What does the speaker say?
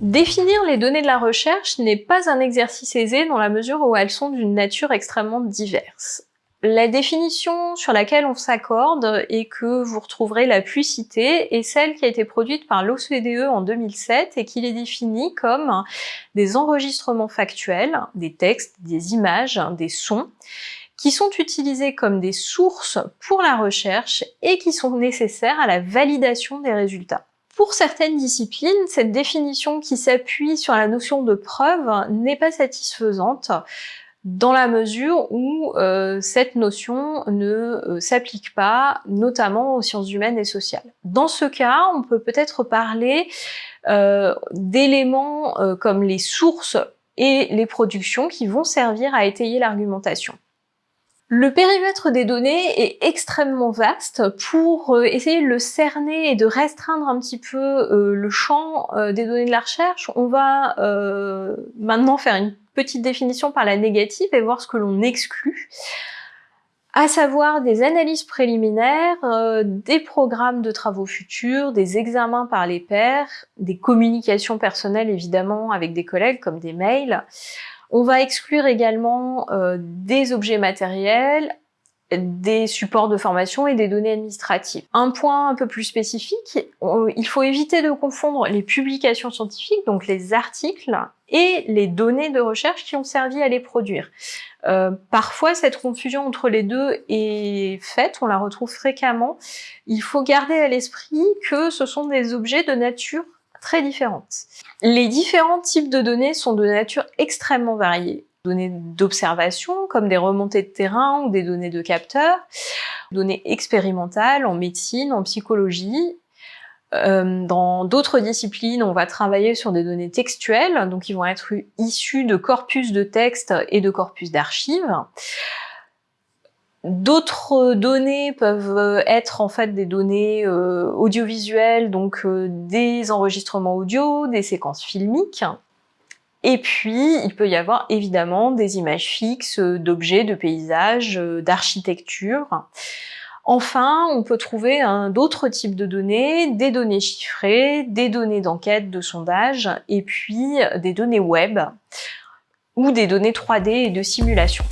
Définir les données de la recherche n'est pas un exercice aisé dans la mesure où elles sont d'une nature extrêmement diverse. La définition sur laquelle on s'accorde et que vous retrouverez la plus citée est celle qui a été produite par l'OCDE en 2007 et qui les définit comme des enregistrements factuels, des textes, des images, des sons, qui sont utilisés comme des sources pour la recherche et qui sont nécessaires à la validation des résultats. Pour certaines disciplines, cette définition qui s'appuie sur la notion de preuve n'est pas satisfaisante dans la mesure où euh, cette notion ne euh, s'applique pas, notamment aux sciences humaines et sociales. Dans ce cas, on peut peut-être parler euh, d'éléments comme les sources et les productions qui vont servir à étayer l'argumentation. Le périmètre des données est extrêmement vaste. Pour euh, essayer de le cerner et de restreindre un petit peu euh, le champ euh, des données de la recherche, on va maintenant faire une petite définition par la négative et voir ce que l'on exclut à savoir des analyses préliminaires, des programmes de travaux futurs, des examens par les pairs, des communications personnelles évidemment avec des collègues comme des mails, on va exclure également euh, des objets matériels, des supports de formation et des données administratives. Un point un peu plus spécifique, il faut éviter de confondre les publications scientifiques, donc les articles, et les données de recherche qui ont servi à les produire. Euh, parfois, cette confusion entre les deux est faite, on la retrouve fréquemment. Il faut garder à l'esprit que ce sont des objets de nature très différentes. Les différents types de données sont de nature extrêmement variée. Données d'observation, comme des remontées de terrain ou des données de capteurs, données expérimentales en médecine, en psychologie, euh, dans d'autres disciplines, on va travailler sur des données textuelles, donc ils vont être issues de corpus de textes et de corpus d'archives. D'autres données peuvent euh, être en fait des données euh, audiovisuelles, donc euh, des enregistrements audio, des séquences filmiques. Et puis, il peut y avoir évidemment des images fixes d'objets, de paysages, d'architecture. Enfin, on peut trouver d'autres types de données, des données chiffrées, des données d'enquête, de sondage, et puis des données web ou des données 3D et de simulation.